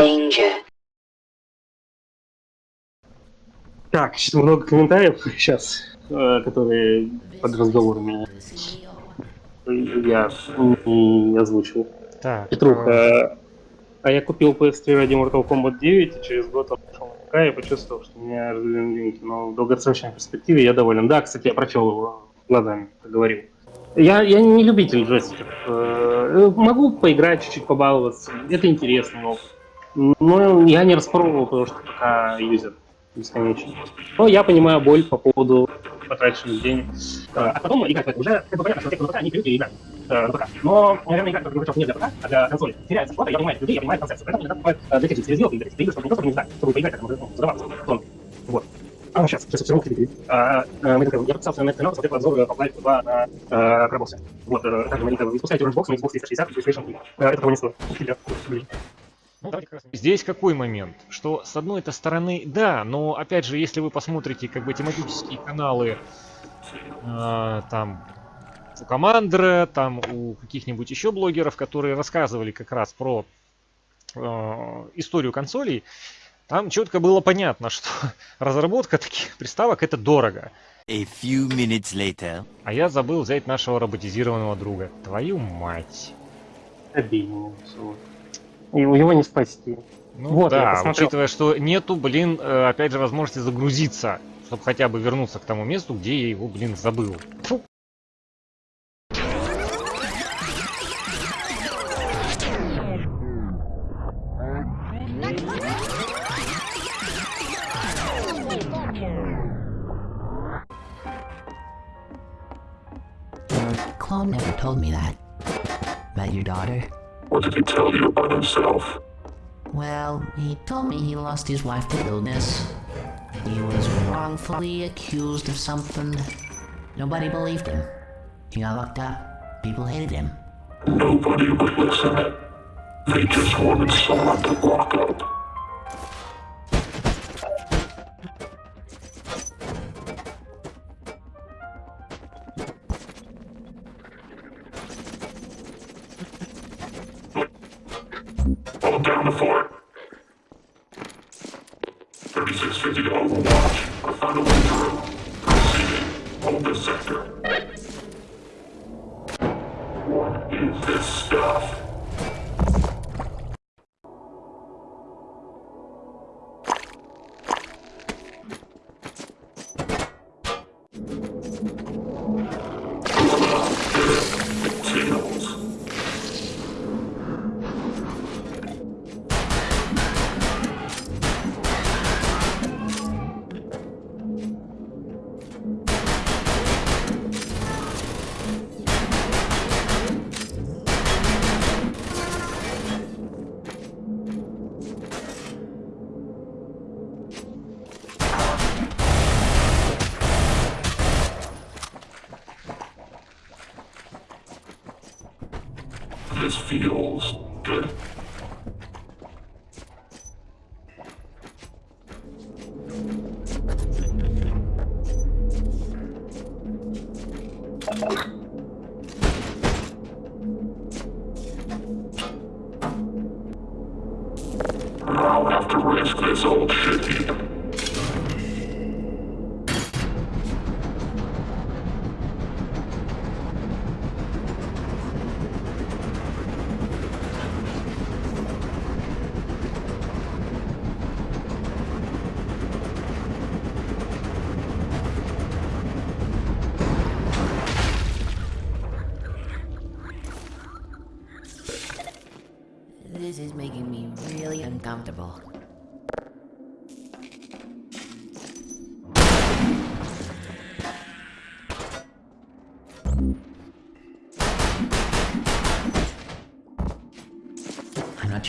Danger. Так, много комментариев сейчас, э, которые под разговорами я не озвучил. Так. Петруха, а я купил PS3 ради Mortal Kombat 9, и через год он пошел на ПК и почувствовал, что меня разделены линки. Но в долгосрочной перспективе я доволен. Да, кстати, я прочел его глазами, как говорил. Я, я не любитель джойстиков. Э, Могу поиграть, чуть-чуть побаловаться. Это интересно, но, но я не распробовал, потому что пока юзер бесконечно. Но я понимаю боль по поводу потраченных денег. Э, А потом играть в это уже как бы понятно, что те, кто на ПК, они привыкли играть э, на ПК. Но, наверное, играть, как не для ПК, а для консоли, теряется плата, я понимаю людей, я понимаю концепцию. Поэтому иногда покупают э, для тех же серьезных игр, игры, чтобы не просто не знать, чтобы поиграть, как можно ну, задаваться. Вот. А, сейчас, сейчас все равно критики. А, а, такой, я подписался на этот канал, смотрел обзор Half-Life 2 на э, Крабосе. Вот, э, также мы не спускайте Orange Box на Xbox 360 и PlayStation 3. Э, Это того не стоит. Блин. Ну, давайте как раз- Здесь какой момент? Что с одной этой стороны, да, но опять же, если вы посмотрите как бы тематические каналы э, там у Командера, там у каких-нибудь еще блогеров, которые рассказывали как раз про э, историю консолей, там четко было понятно, что разработка таких приставок это дорого. A few minutes later. А я забыл взять нашего роботизированного друга. Твою мать. Обидно. И его не спасти. Ну Вот, да, учитывая, что нету, блин, э, опять же, возможности загрузиться, чтобы хотя бы вернуться к тому месту, где я его, блин, забыл. Фу. Clone never told me that. About your daughter. What did he tell you about himself? Well, he told me he lost his wife to illness. He was wrongfully accused of something. Nobody believed him. He got locked up. People hated him. Nobody would listen. They just wanted someone to lock up. Down the fort.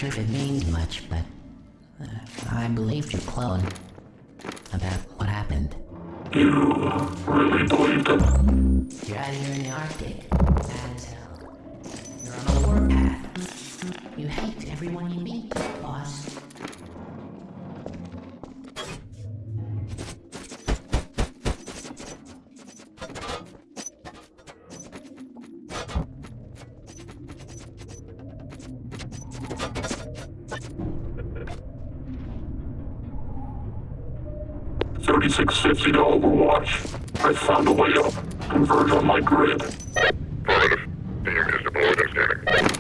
Sure if it means much, but uh, I believed your clone about what happened. You really believed it? You're 3650 to Overwatch. I found a way up. Converge on my grid. Affirmative. The unit is deployed and.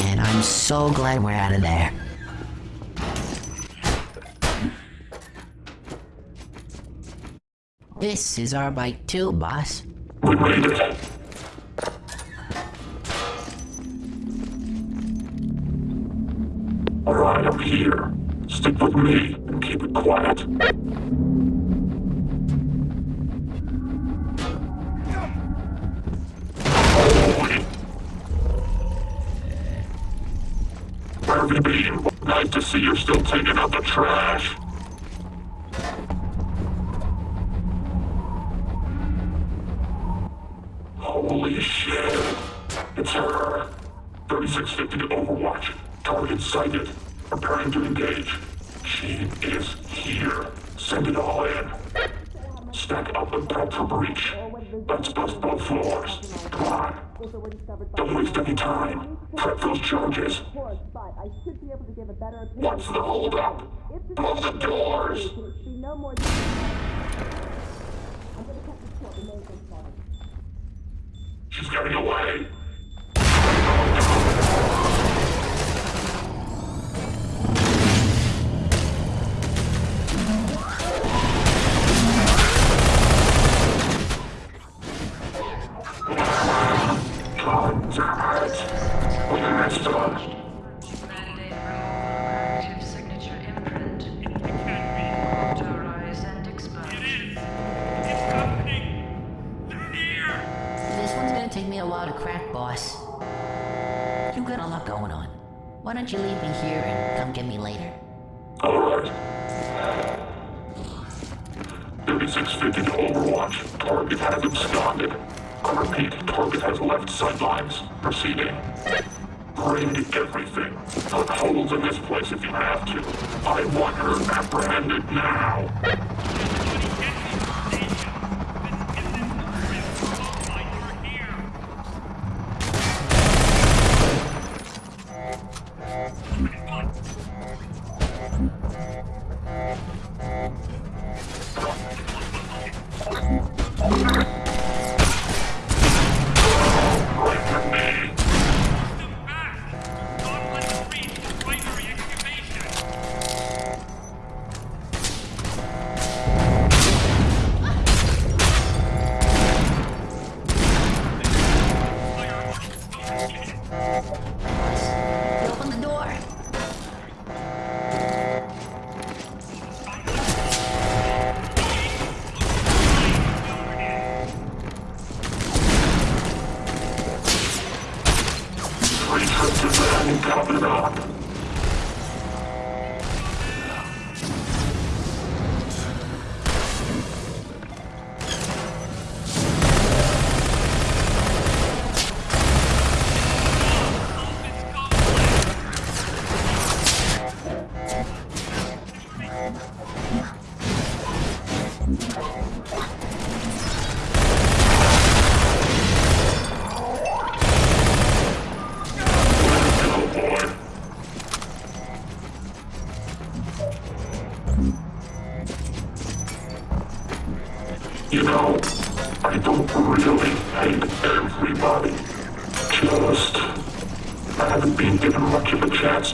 And I'm so glad we're out of there. This is our bike too, boss. We made it. me and keep it quiet.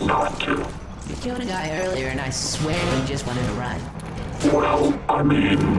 not to. You killed a guy earlier and I swear he just wanted to run. Well, I mean...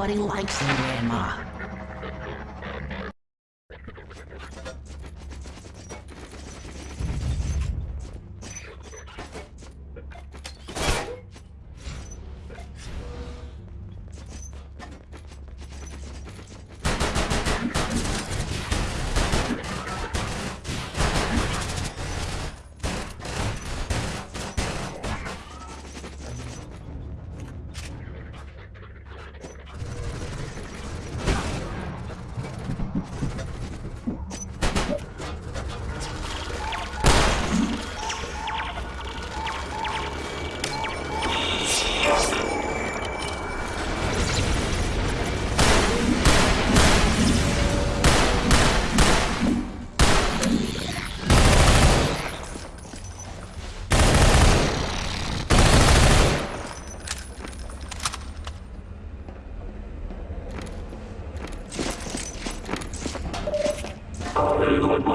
budding life.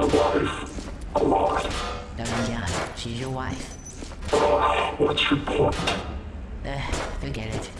a wife. A lot. No, she's your wife. Uh, what's your point? Uh, forget it.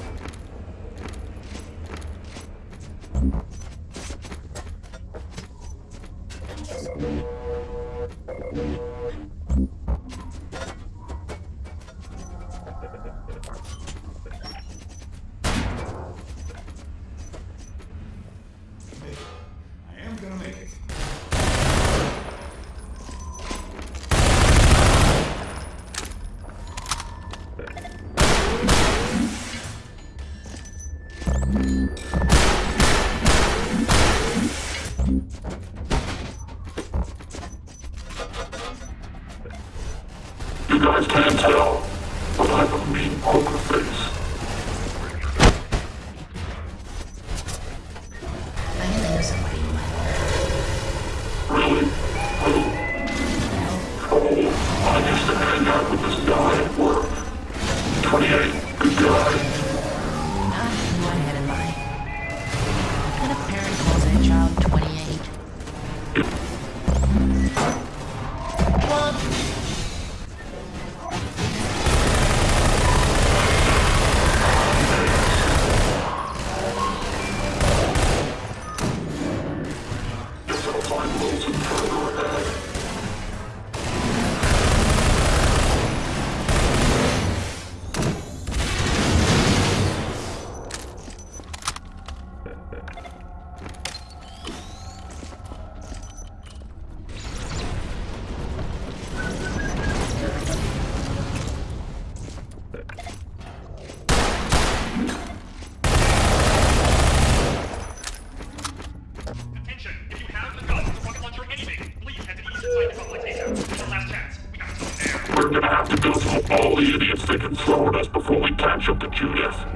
the petunias.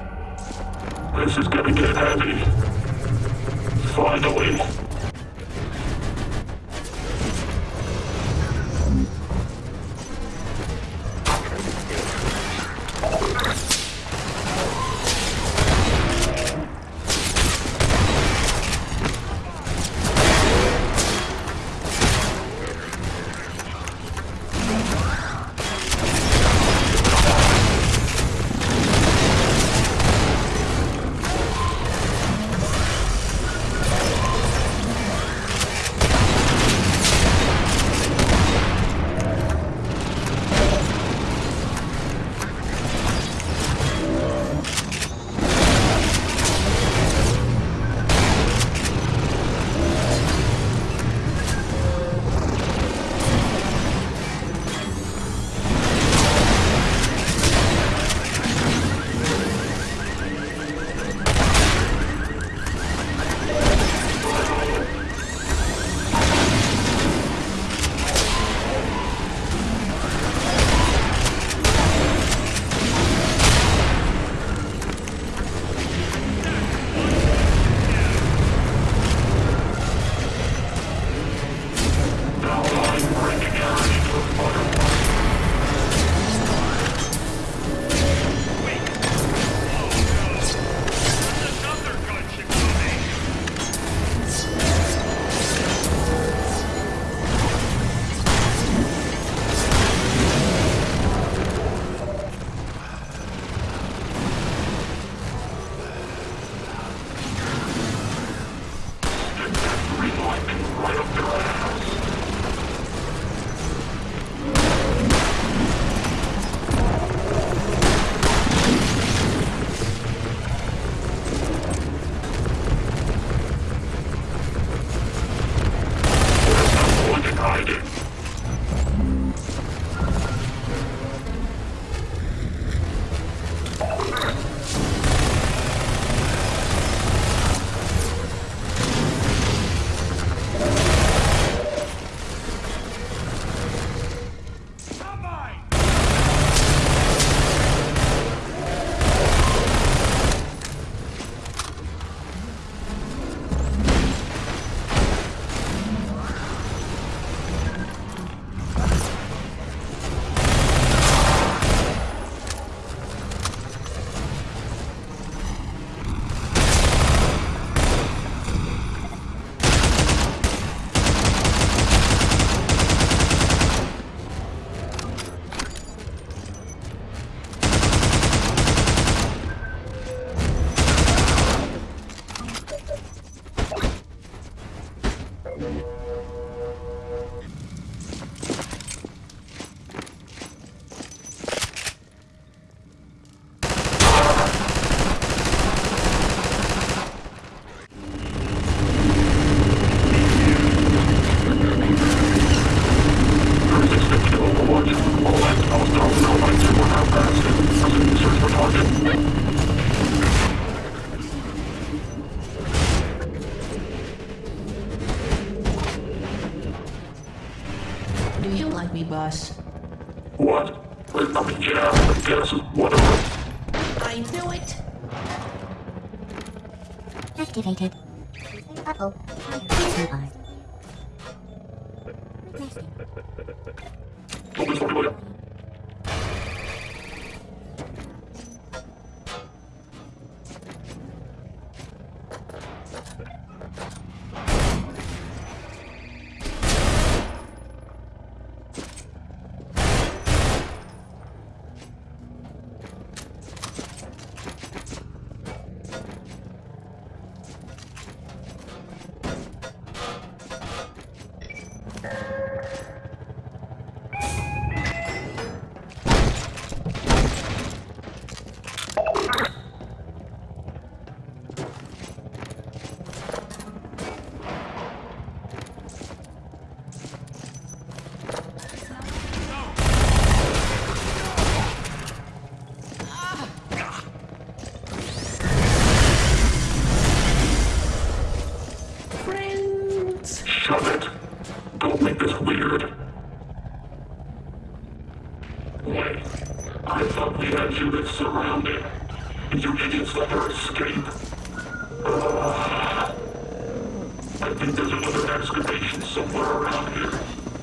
think there's another excavation somewhere around here.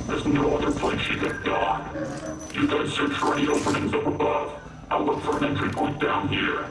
There's no other place you can die. You guys search for any openings up above. I'll look for an entry point down here.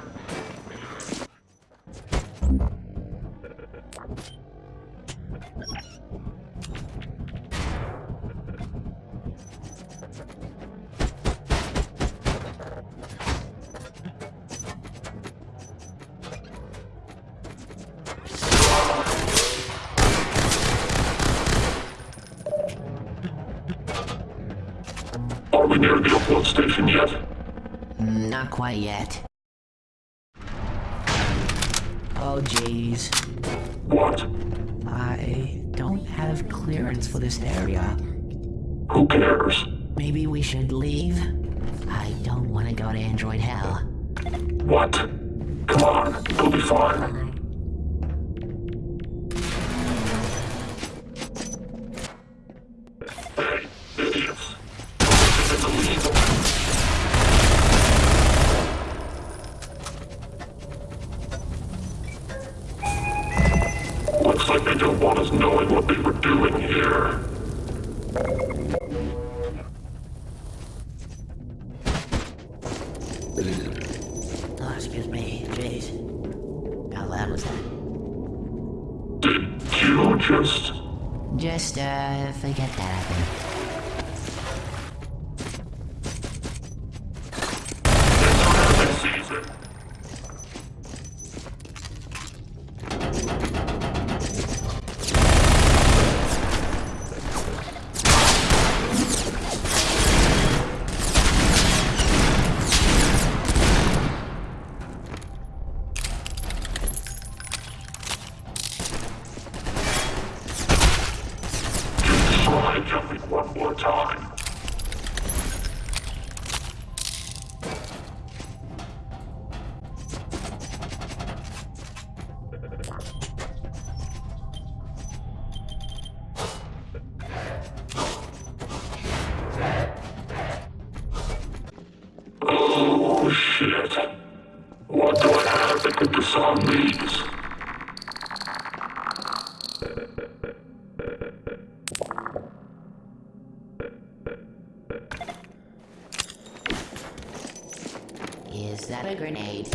Is that a grenade?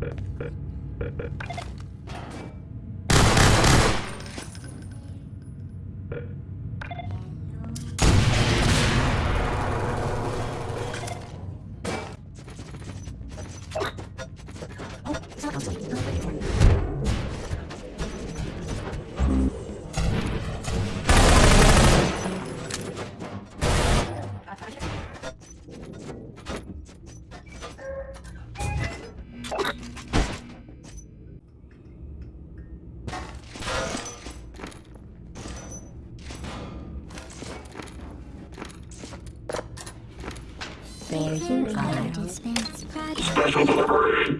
There Special delivery.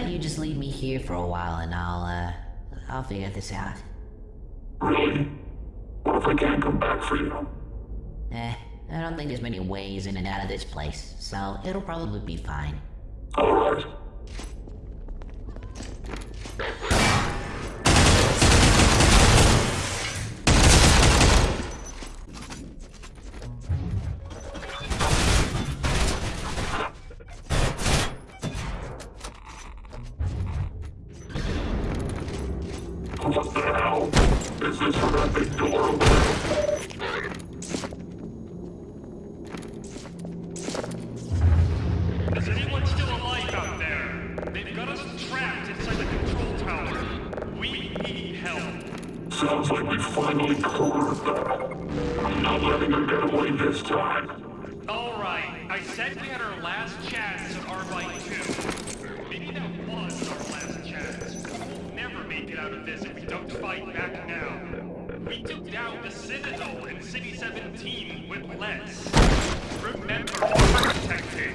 About you just leave me here for a while and I'll, uh, I'll figure this out. Really? What if I can't come back for you? Eh, I don't think there's many ways in and out of this place, so it'll probably be fine. This that big door 17 with less. Remember, protecting.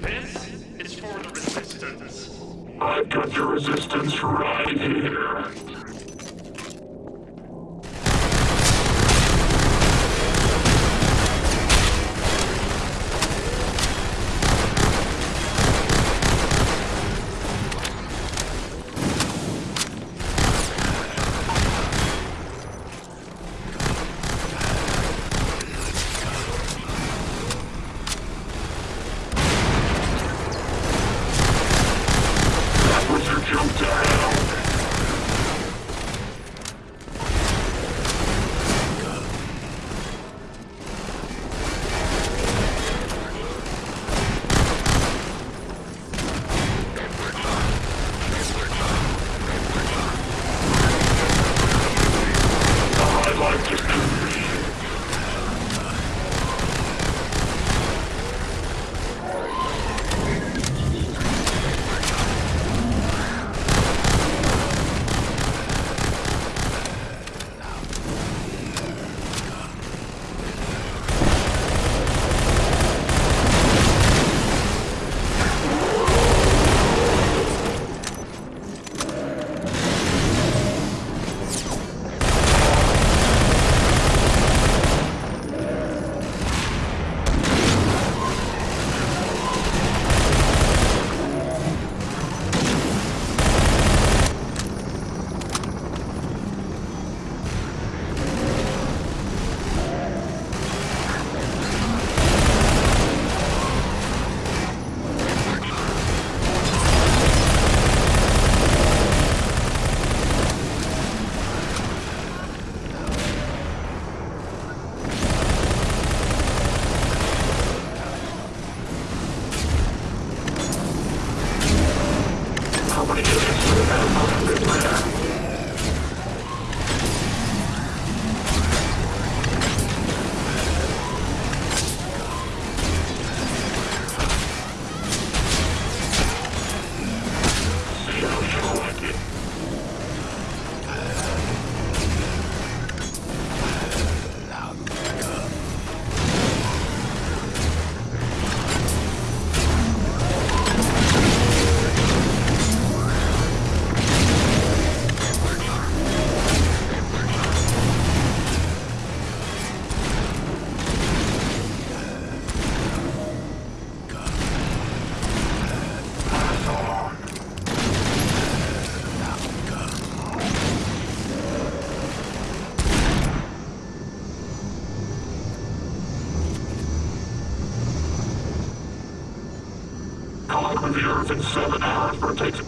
This is for the Resistance. I've got your resistance right here.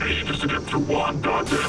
Ages to get through one goddamn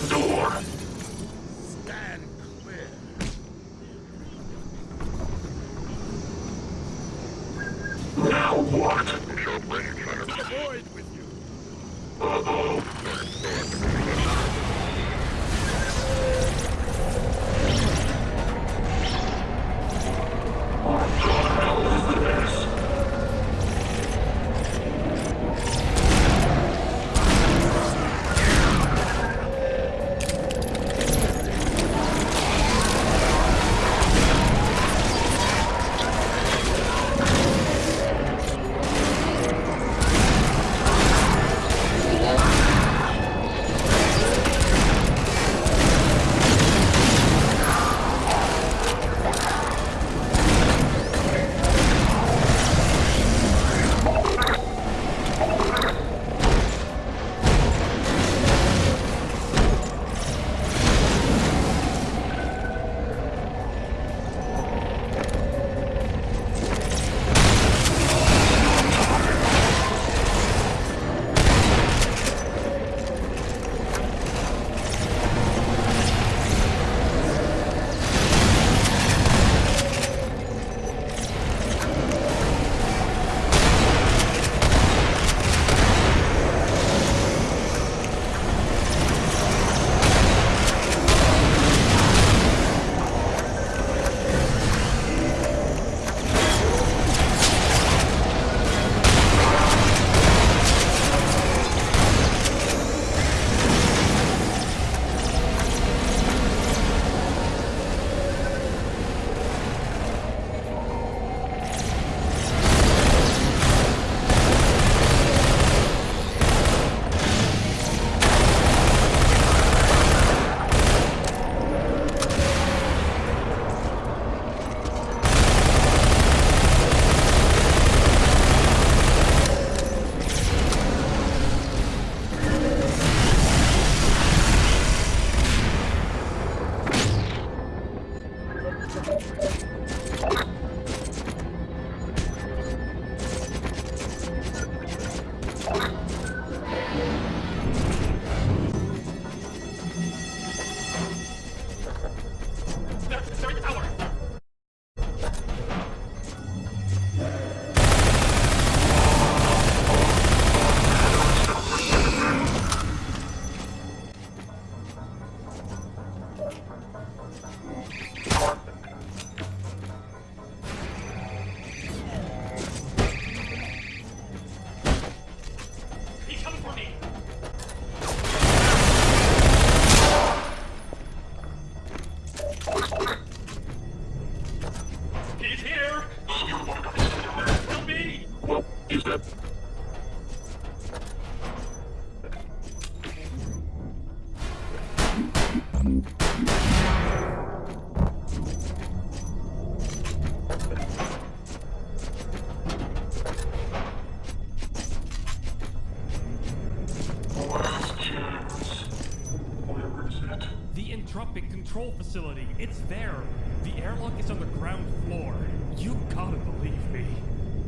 control facility. It's there. The airlock is on the ground floor. You gotta believe me.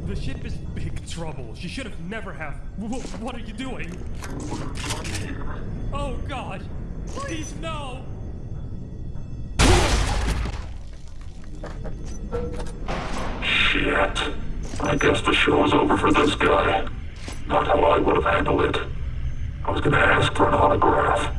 The ship is big trouble. She should have never have. What are you doing? Oh God! Please no! Shit. I guess the show's over for this guy. Not how I would have handled it. I was gonna ask for an autograph.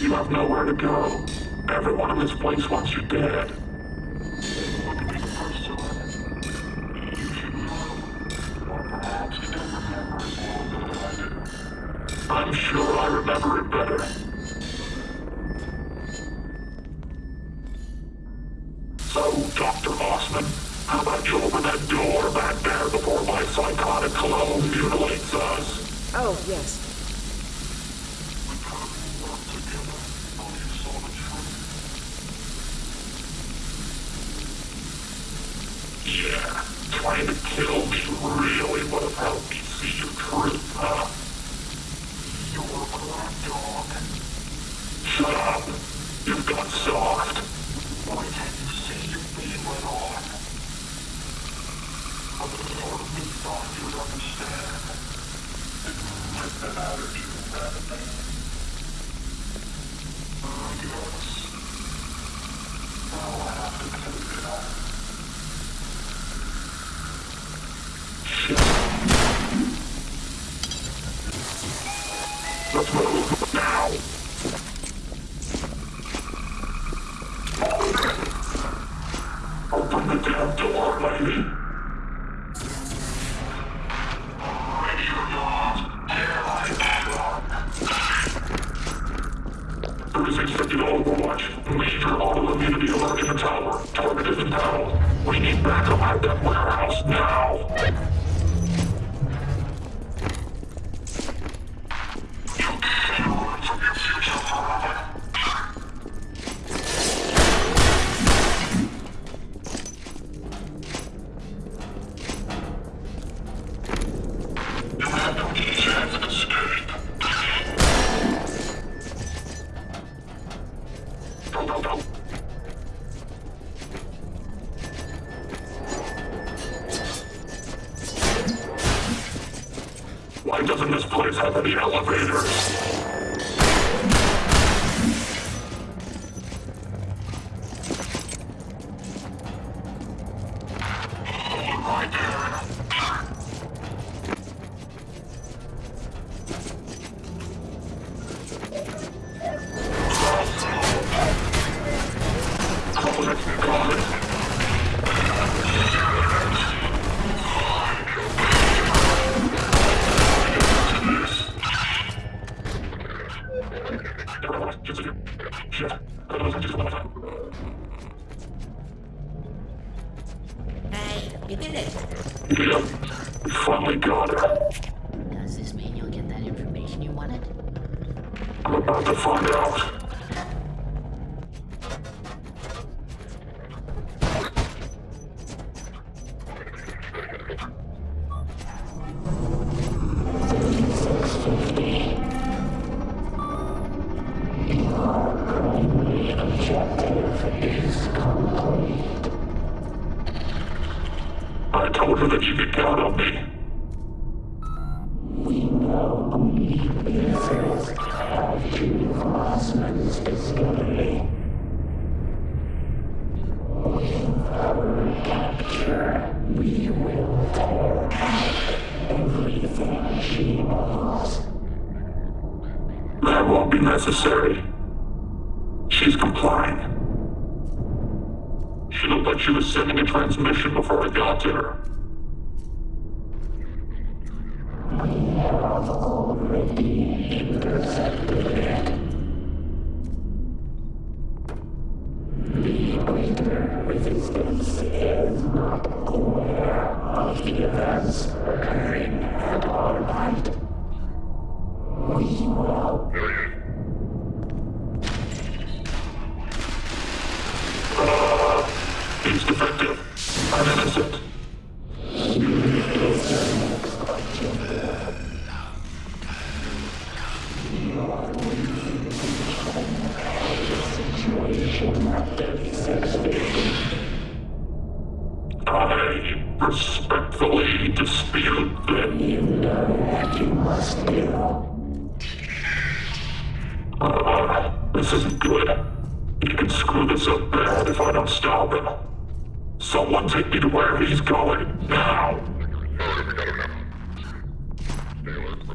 You have nowhere to go. Everyone in this place wants you dead. I'm sure I remember it better. So, Dr. Osman, how about you open that door back there before my psychotic clone mutilates us? Oh, yes. We could work together until you saw the truth. Yeah, trying to kill me really would have helped me see your truth, huh? You're a black dog. Shut up! You've got soft. Why can't you see you're being let on? A part of me thought you'd understand. It didn't matter to you, Rabbit. I guess. Now I have to take it out.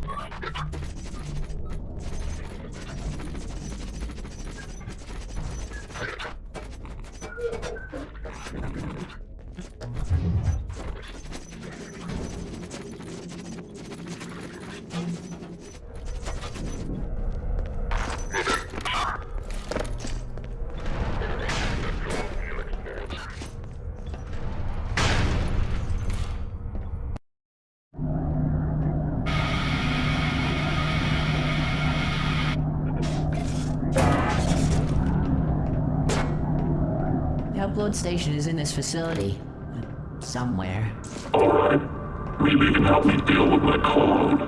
Oh, my God. payload station is in this facility. Somewhere. Alright. Maybe you can help me deal with my clone.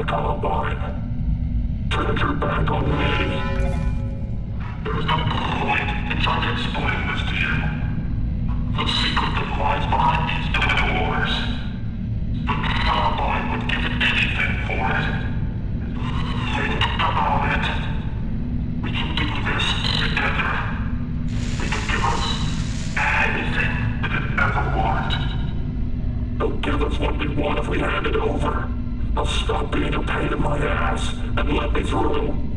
The Combine. Turned your back on me. There is no point in trying to explain this to you. The secret that lies behind these doors. The Combine would give anything for it. Think about it. We can do this together. We can give us anything we could ever want. They'll give us what we want if we hand it over. They'll stop being a pain in my ass and let me through.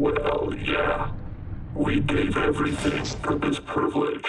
Well, yeah. We gave everything for this privilege.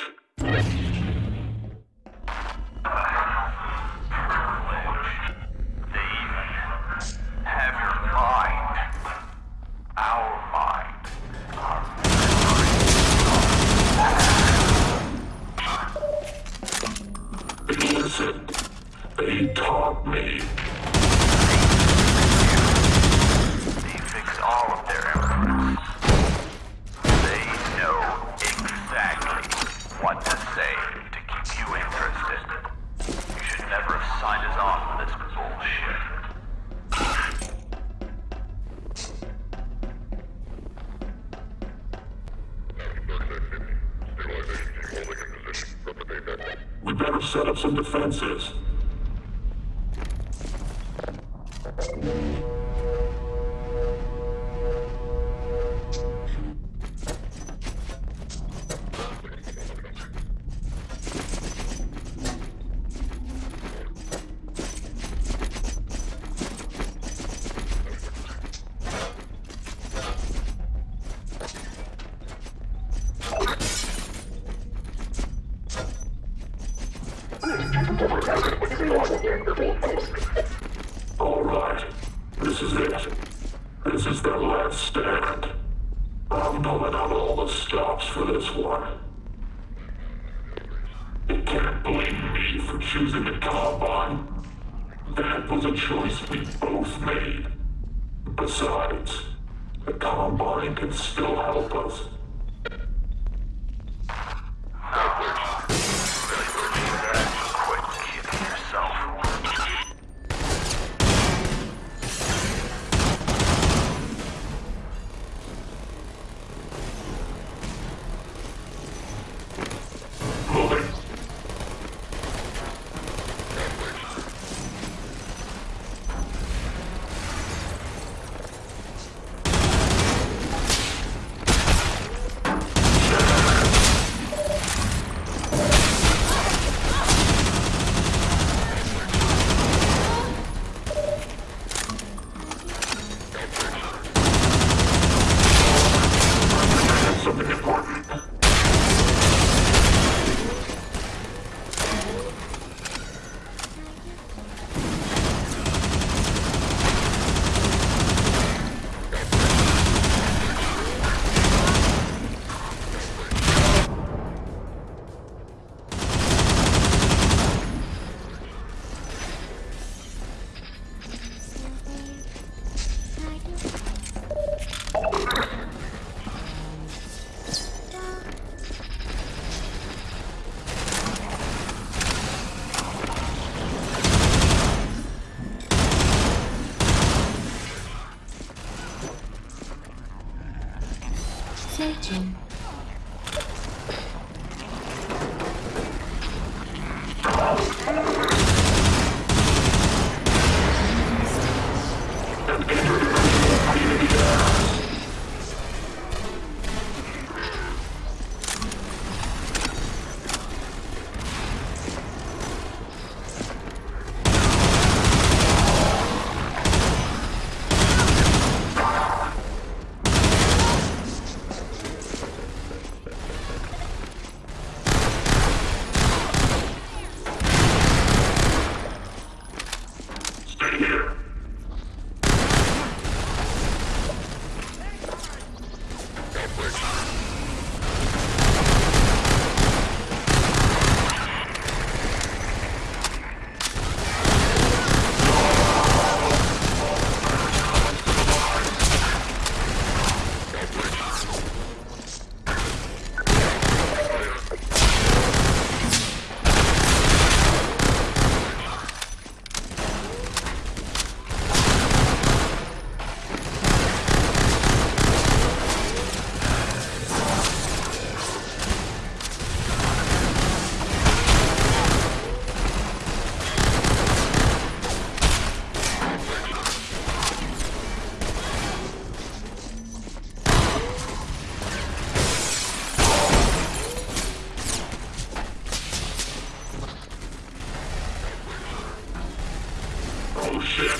души.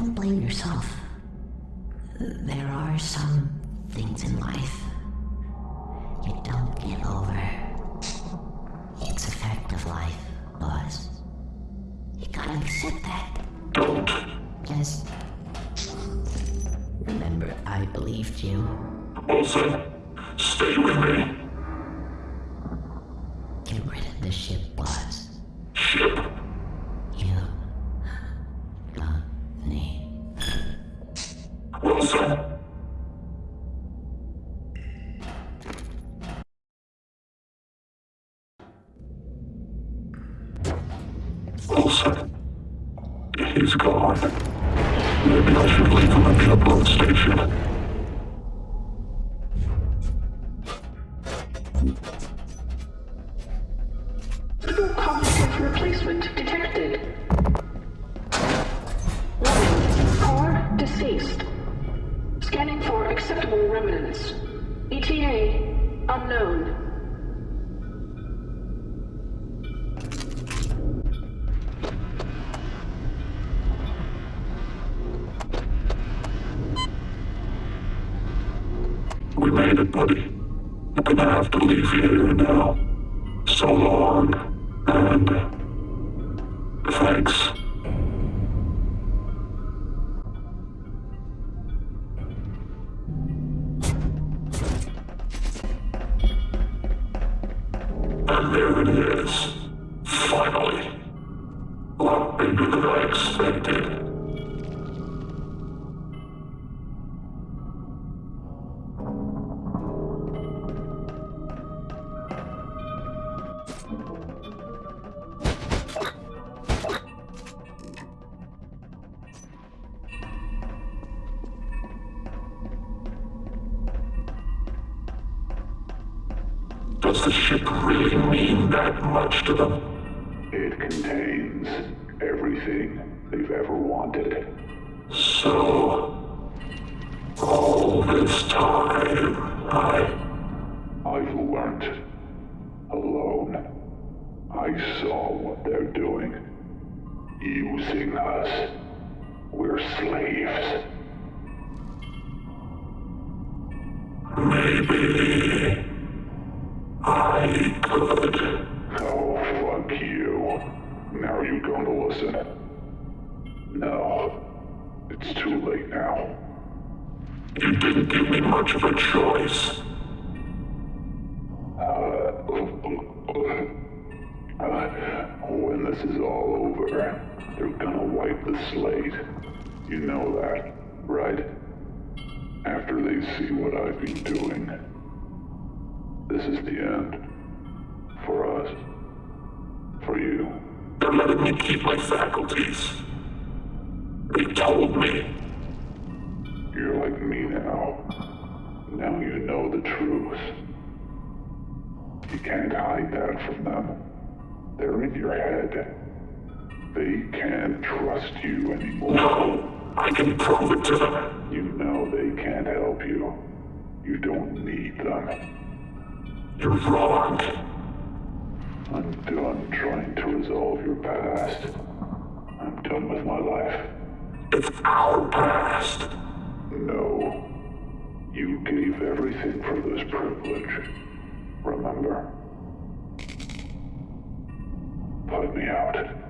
Don't blame yourself. There are some things in life you don't get over. It's a fact of life, boss. You gotta accept that. Just remember I believed you. Wilson, stay with me. Get rid of the ship. using us. We're slaves. Maybe. I could. Oh, fuck you. Now you going to listen? No. It's too late now. You didn't give me much of a choice. You know that, right? After they see what I've been doing. This is the end. For us. For you. They're letting me keep my faculties. They told me. You're like me now. Now you know the truth. You can't hide that from them. They're in your head. They can't trust you anymore. No, I can prove it to them. You know they can't help you. You don't need them. You're wrong. I'm done trying to resolve your past. I'm done with my life. It's our past. No. You gave everything for this privilege. Remember? Put me out.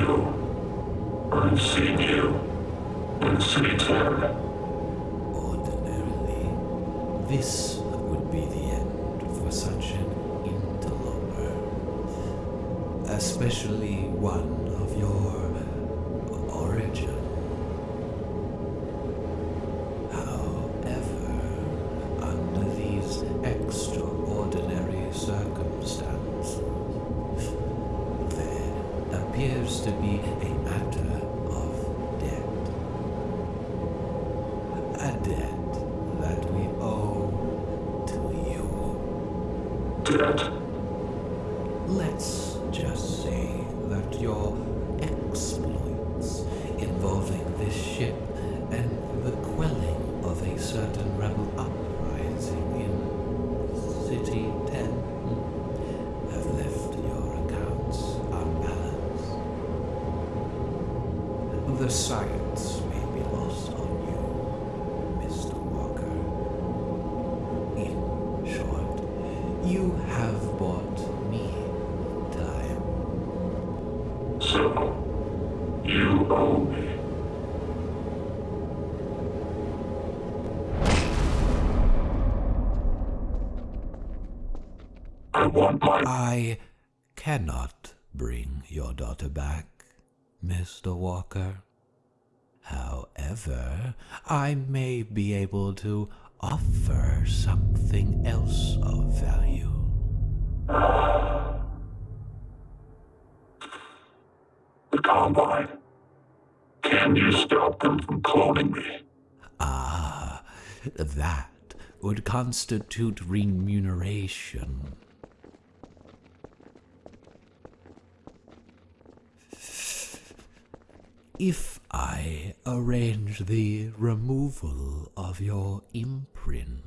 You. I've seen you. In Dead. Want my... I cannot bring your daughter back, Mr. Walker. However, I may be able to offer something else of value. The Combine. Can you stop them from cloning me? Ah, that would constitute remuneration. If I arrange the removal of your imprint,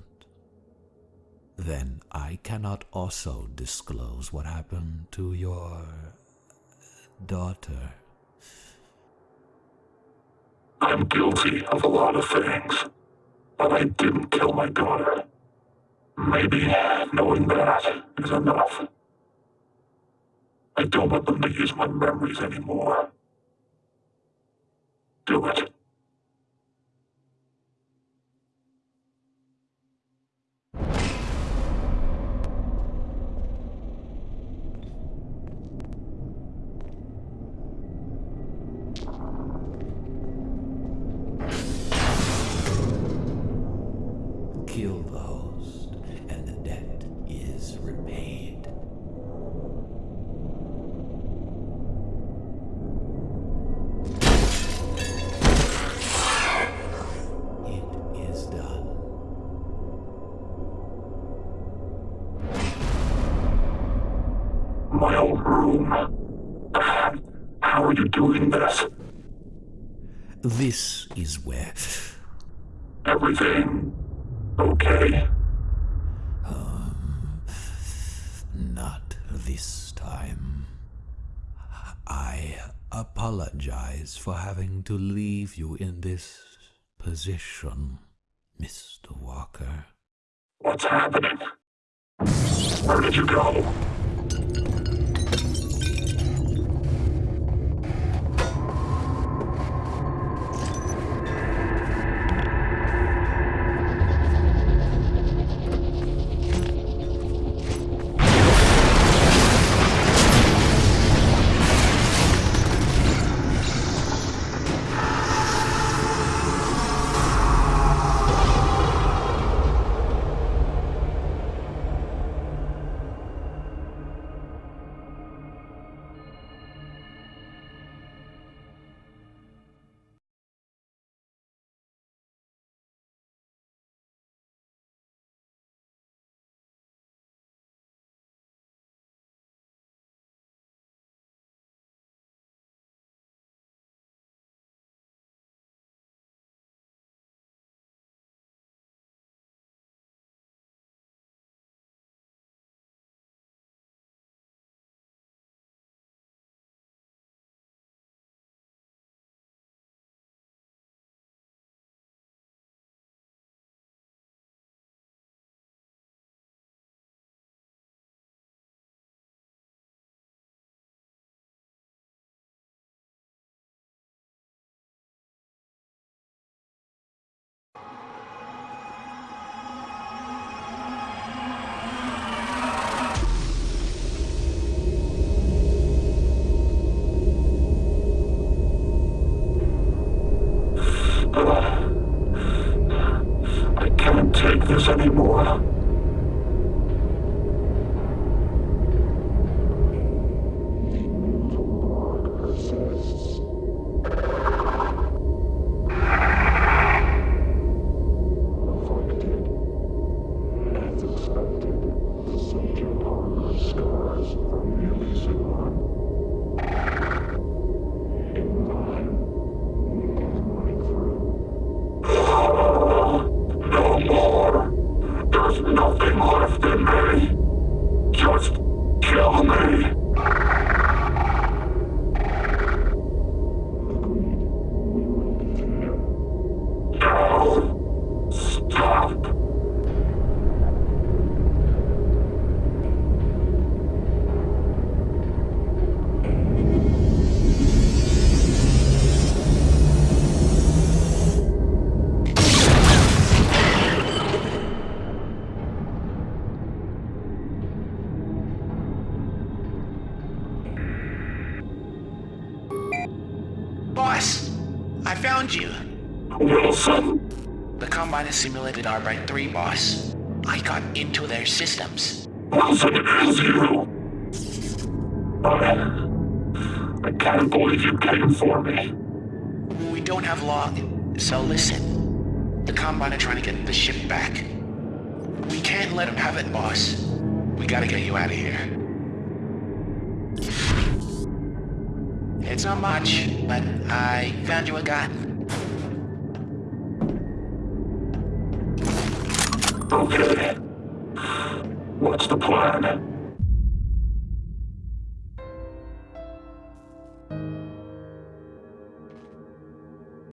then I cannot also disclose what happened to your daughter. I'm guilty of a lot of things, but I didn't kill my daughter. Maybe knowing that is enough. I don't want them to use my memories anymore. Do This is where Everything okay? Um, not this time. I apologize for having to leave you in this position, Mr. Walker. What's happening? Where did you go? Arbeit 3, boss. I got into their systems. Wilson. I, I can't believe you came for me. We don't have long, so listen. The Combine are trying to get the ship back. We can't let them have it, boss. We gotta get you out of here. It's not much, but I found you a gun. Okay. What's the plan?